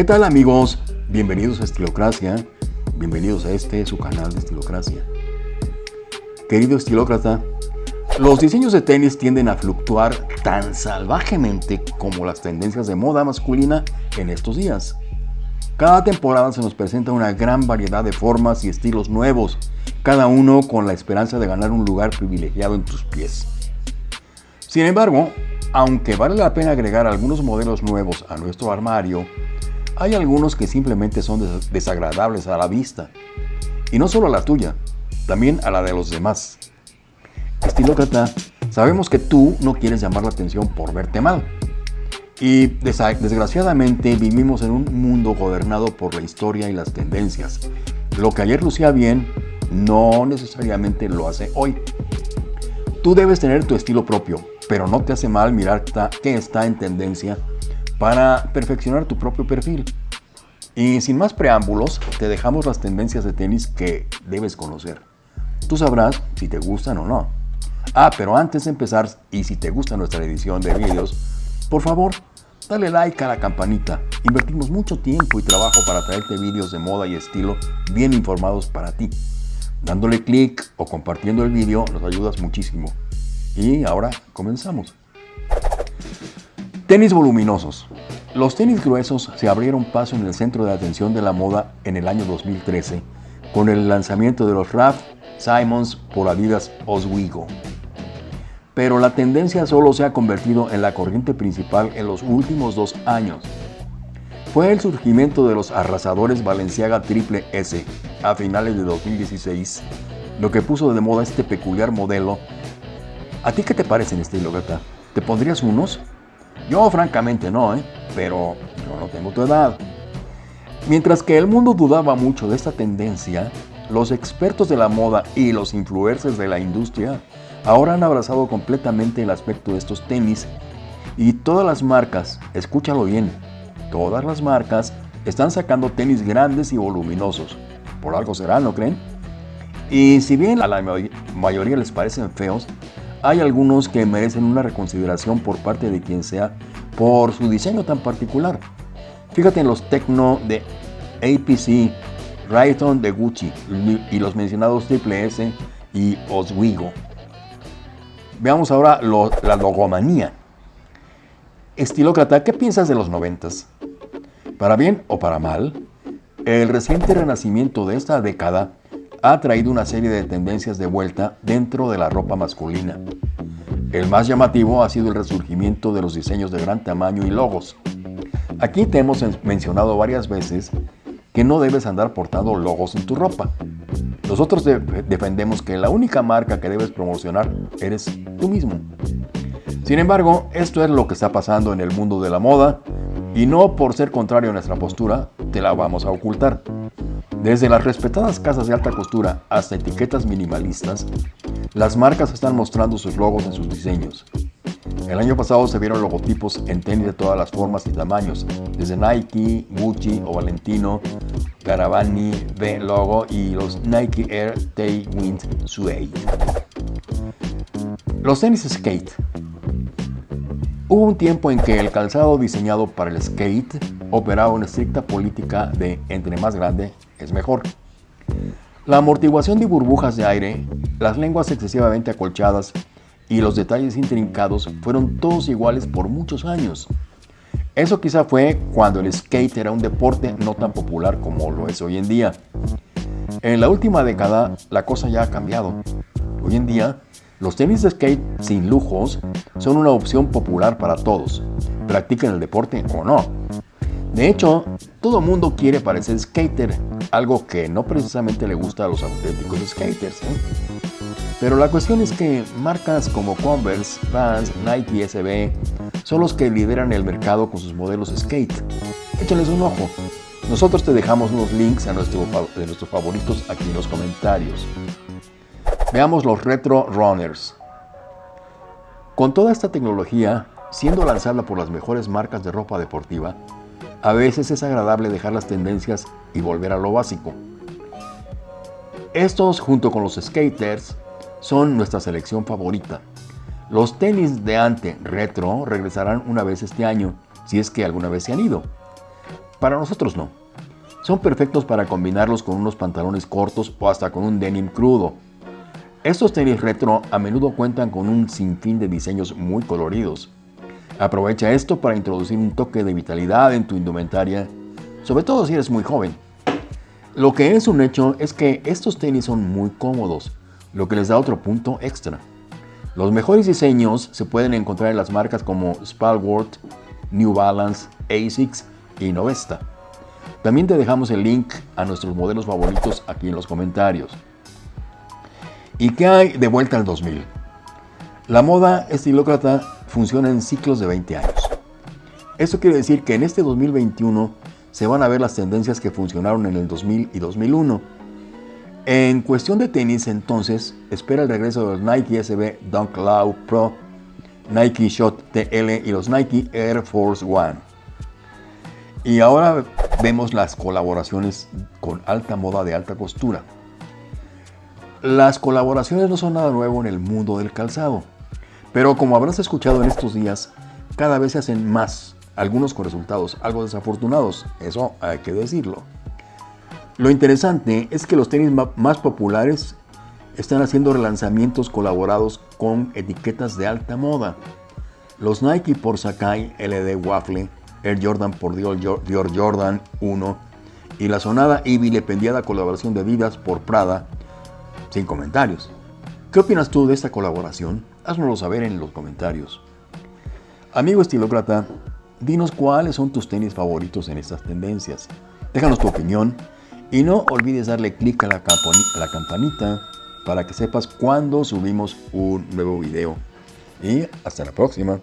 ¿Qué tal amigos? Bienvenidos a Estilocracia, bienvenidos a este su canal de Estilocracia. Querido estilócrata, los diseños de tenis tienden a fluctuar tan salvajemente como las tendencias de moda masculina en estos días. Cada temporada se nos presenta una gran variedad de formas y estilos nuevos, cada uno con la esperanza de ganar un lugar privilegiado en tus pies. Sin embargo, aunque vale la pena agregar algunos modelos nuevos a nuestro armario, hay algunos que simplemente son desagradables a la vista. Y no solo a la tuya, también a la de los demás. Estilócrata, sabemos que tú no quieres llamar la atención por verte mal. Y desgraciadamente vivimos en un mundo gobernado por la historia y las tendencias. Lo que ayer lucía bien, no necesariamente lo hace hoy. Tú debes tener tu estilo propio, pero no te hace mal mirar qué está en tendencia para perfeccionar tu propio perfil. Y sin más preámbulos, te dejamos las tendencias de tenis que debes conocer. Tú sabrás si te gustan o no. Ah, pero antes de empezar, y si te gusta nuestra edición de vídeos, por favor, dale like a la campanita. Invertimos mucho tiempo y trabajo para traerte vídeos de moda y estilo bien informados para ti. Dándole clic o compartiendo el vídeo nos ayudas muchísimo. Y ahora comenzamos. Tenis voluminosos. Los tenis gruesos se abrieron paso en el centro de atención de la moda en el año 2013 con el lanzamiento de los Raf Simons por Adidas Oswego. Pero la tendencia solo se ha convertido en la corriente principal en los últimos dos años. Fue el surgimiento de los arrasadores Balenciaga Triple S a finales de 2016 lo que puso de moda este peculiar modelo ¿A ti qué te parece en estilo, gata? ¿Te pondrías unos? Yo francamente no, ¿eh? pero yo no tengo tu edad. Mientras que el mundo dudaba mucho de esta tendencia, los expertos de la moda y los influencers de la industria ahora han abrazado completamente el aspecto de estos tenis y todas las marcas, escúchalo bien, todas las marcas están sacando tenis grandes y voluminosos. Por algo será, ¿no creen? Y si bien a la mayoría les parecen feos, hay algunos que merecen una reconsideración por parte de quien sea por su diseño tan particular. Fíjate en los Tecno de APC, Rayton de Gucci y los mencionados Triple S y Oswego. Veamos ahora la logomanía. Estilócrata, ¿qué piensas de los noventas? Para bien o para mal, el reciente renacimiento de esta década ha traído una serie de tendencias de vuelta dentro de la ropa masculina. El más llamativo ha sido el resurgimiento de los diseños de gran tamaño y logos. Aquí te hemos mencionado varias veces que no debes andar portando logos en tu ropa. Nosotros defendemos que la única marca que debes promocionar eres tú mismo. Sin embargo, esto es lo que está pasando en el mundo de la moda y no por ser contrario a nuestra postura te la vamos a ocultar. Desde las respetadas casas de alta costura hasta etiquetas minimalistas, las marcas están mostrando sus logos en sus diseños. El año pasado se vieron logotipos en tenis de todas las formas y tamaños, desde Nike, Gucci o Valentino, Garavani, B Logo y los Nike Air Tailwind Suede. Los tenis skate. Hubo un tiempo en que el calzado diseñado para el skate operaba una estricta política de entre más grande, es mejor. La amortiguación de burbujas de aire, las lenguas excesivamente acolchadas y los detalles intrincados fueron todos iguales por muchos años. Eso quizá fue cuando el skate era un deporte no tan popular como lo es hoy en día. En la última década la cosa ya ha cambiado. Hoy en día, los tenis de skate sin lujos son una opción popular para todos, practiquen el deporte o no. De hecho, todo mundo quiere parecer skater, algo que no precisamente le gusta a los auténticos skaters. ¿eh? Pero la cuestión es que marcas como Converse, Vans, Nike SB son los que lideran el mercado con sus modelos skate. Échales un ojo. Nosotros te dejamos unos links a nuestro, de nuestros favoritos aquí en los comentarios. Veamos los Retro Runners. Con toda esta tecnología, siendo lanzada por las mejores marcas de ropa deportiva, a veces es agradable dejar las tendencias y volver a lo básico. Estos, junto con los skaters, son nuestra selección favorita. Los tenis de ante retro regresarán una vez este año, si es que alguna vez se han ido. Para nosotros no. Son perfectos para combinarlos con unos pantalones cortos o hasta con un denim crudo. Estos tenis retro a menudo cuentan con un sinfín de diseños muy coloridos. Aprovecha esto para introducir un toque de vitalidad en tu indumentaria, sobre todo si eres muy joven. Lo que es un hecho es que estos tenis son muy cómodos, lo que les da otro punto extra. Los mejores diseños se pueden encontrar en las marcas como Spalwort, New Balance, ASICS y Novesta. También te dejamos el link a nuestros modelos favoritos aquí en los comentarios. ¿Y qué hay de vuelta al 2000? La moda estilócrata funciona en ciclos de 20 años. Esto quiere decir que en este 2021 se van a ver las tendencias que funcionaron en el 2000 y 2001. En cuestión de tenis, entonces, espera el regreso de los Nike SB Dunk Low Pro, Nike Shot TL y los Nike Air Force One. Y ahora vemos las colaboraciones con alta moda de alta costura. Las colaboraciones no son nada nuevo en el mundo del calzado, pero como habrás escuchado en estos días, cada vez se hacen más, algunos con resultados algo desafortunados, eso hay que decirlo. Lo interesante es que los tenis más populares están haciendo relanzamientos colaborados con etiquetas de alta moda. Los Nike por Sakai LD Waffle, Air Jordan por Dior Jordan 1 y la sonada y vilipendiada colaboración de Adidas por Prada, sin comentarios. ¿Qué opinas tú de esta colaboración? Háznoslo saber en los comentarios. Amigo estilócrata, dinos cuáles son tus tenis favoritos en estas tendencias. Déjanos tu opinión y no olvides darle clic a la campanita para que sepas cuando subimos un nuevo video. Y hasta la próxima.